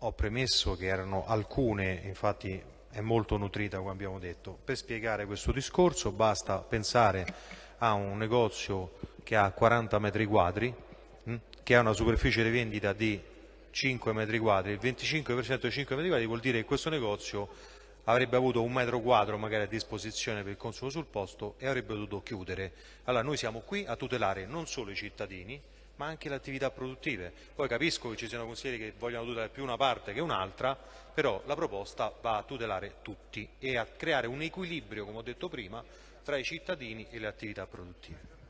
ho premesso che erano alcune, infatti è molto nutrita come abbiamo detto. Per spiegare questo discorso basta pensare a un negozio che ha 40 metri quadri, hm, che ha una superficie di vendita di 5 metri quadri, il 25% dei 5 metri quadri vuol dire che questo negozio avrebbe avuto un metro quadro magari a disposizione per il consumo sul posto e avrebbe dovuto chiudere. Allora noi siamo qui a tutelare non solo i cittadini, ma anche le attività produttive. Poi capisco che ci siano consiglieri che vogliono tutelare più una parte che un'altra, però la proposta va a tutelare tutti e a creare un equilibrio, come ho detto prima, tra i cittadini e le attività produttive.